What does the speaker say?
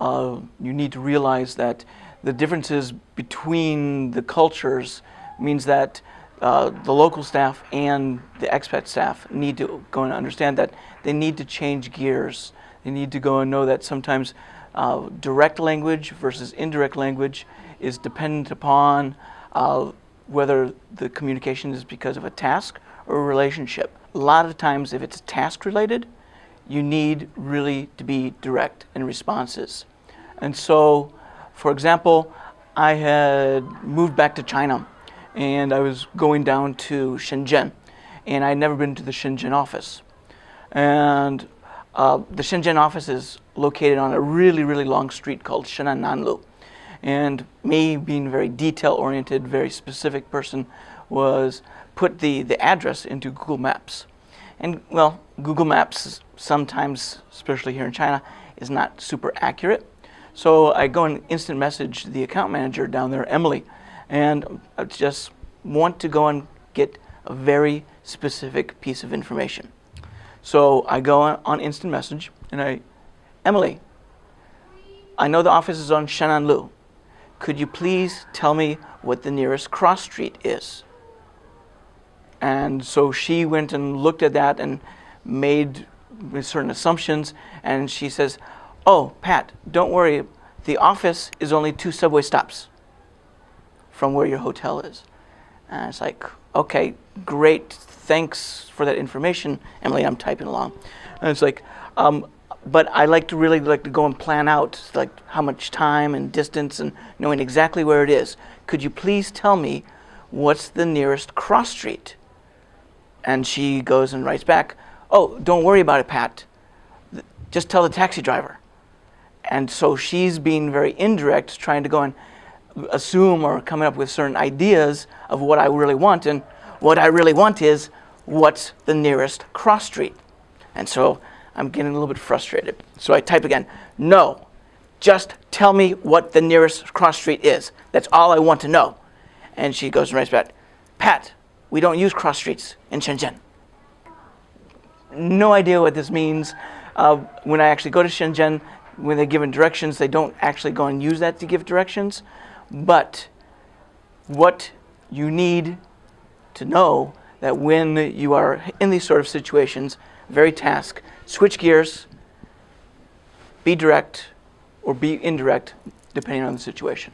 uh, you need to realize that the differences between the cultures means that uh, the local staff and the expat staff need to go and understand that they need to change gears. They need to go and know that sometimes uh, direct language versus indirect language is dependent upon uh, whether the communication is because of a task or a relationship. A lot of times if it's task related, you need really to be direct in responses. And so, for example, I had moved back to China and I was going down to Shenzhen and I'd never been to the Shenzhen office. And uh, the Shenzhen office is located on a really, really long street called Shenan Nanlu. And me being a very detail-oriented, very specific person was put the, the address into Google Maps. And well, Google Maps sometimes, especially here in China, is not super accurate. So I go and instant message the account manager down there, Emily, and I just want to go and get a very specific piece of information. So I go on, instant message and I, Emily, I know the office is on Shenanlu. Could you please tell me what the nearest cross street is? And so she went and looked at that and made certain assumptions. And she says, oh, Pat, don't worry. The office is only two subway stops from where your hotel is. And it's like, okay, great, thanks for that information. Emily, I'm typing along. And it's like, um, but I like to really like to go and plan out like how much time and distance and knowing exactly where it is. Could you please tell me what's the nearest cross street? And she goes and writes back, oh, don't worry about it, Pat. Just tell the taxi driver. And so she's being very indirect, trying to go and assume or coming up with certain ideas of what I really want. And what I really want is what's the nearest cross street. And so I'm getting a little bit frustrated. So I type again, no, just tell me what the nearest cross street is. That's all I want to know. And she goes and writes back, Pat, we don't use cross streets in Shenzhen. No idea what this means. Uh, when I actually go to Shenzhen, when they're given directions, they don't actually go and use that to give directions. But what you need to know that when you are in these sort of situations, very task, switch gears, be direct or be indirect depending on the situation.